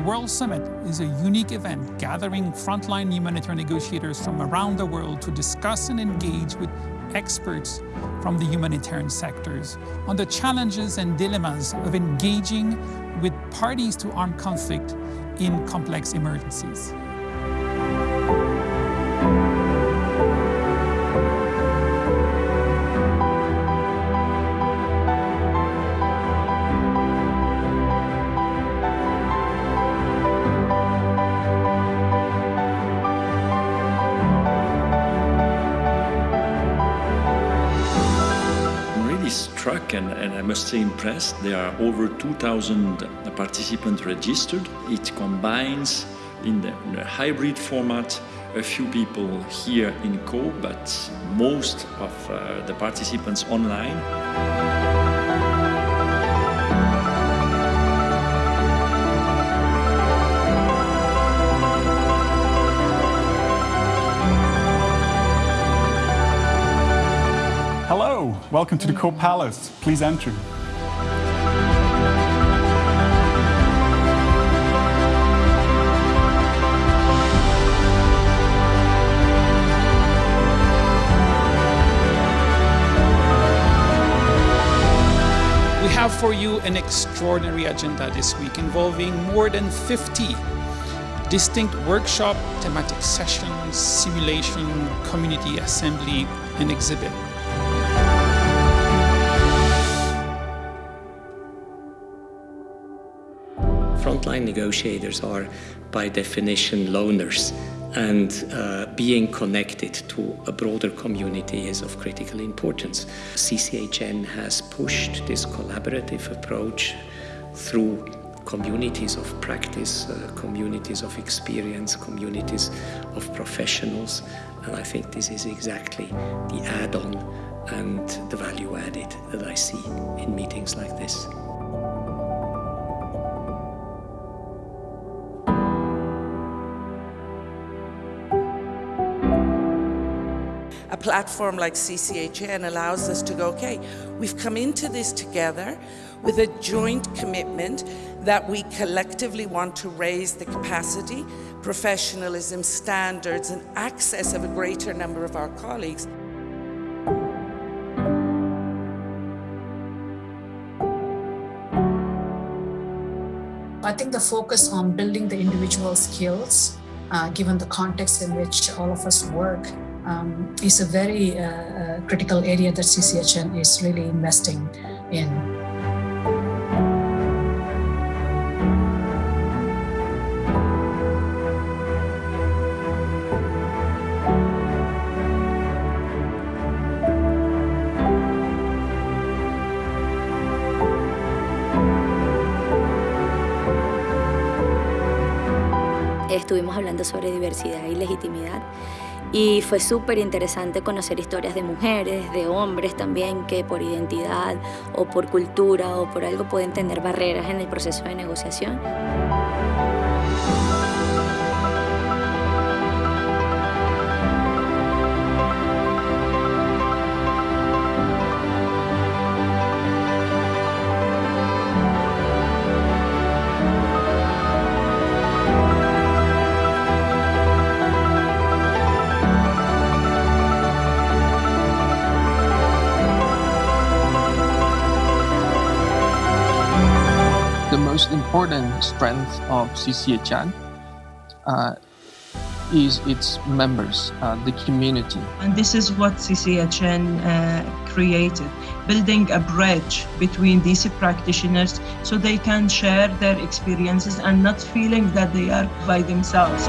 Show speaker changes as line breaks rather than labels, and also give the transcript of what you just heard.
The World Summit is a unique event gathering frontline humanitarian negotiators from around the world to discuss and engage with experts from the humanitarian sectors on the challenges and dilemmas of engaging with parties to armed conflict in complex emergencies.
And, and, I must say impressed. There are over 2,000 participants registered. It combines in, the, in a hybrid format a few people here in Co, but most of uh, the participants online.
Welcome to the Co Palace. Please enter.
We have for you an extraordinary agenda this week involving more than 50 distinct workshop, thematic sessions, simulation, community assembly, and exhibit.
Frontline negotiators are, by definition, loners, and uh, being connected to a broader community is of critical importance. CCHN has pushed this collaborative approach through communities of practice, uh, communities of experience, communities of professionals, and I think this is exactly the add-on and the value added that I see in meetings like this.
Platform like CCHN allows us to go, okay, we've come into this together with a joint commitment that we collectively want to raise the capacity, professionalism, standards, and access of a greater number of our colleagues.
I think the focus on building the individual skills, uh, given the context in which all of us work, um, is a very uh, uh, critical area that CCHN is really investing in.
Estuvimos hablando sobre diversidad y legitimidad y fue súper interesante conocer historias de mujeres, de hombres también que por identidad o por cultura o por algo pueden tener barreras en el proceso de negociación.
Most important strength of CCHN uh, is its members, uh, the community.
And this is what CCHN uh, created, building a bridge between these practitioners so they can share their experiences and not feeling that they are by themselves.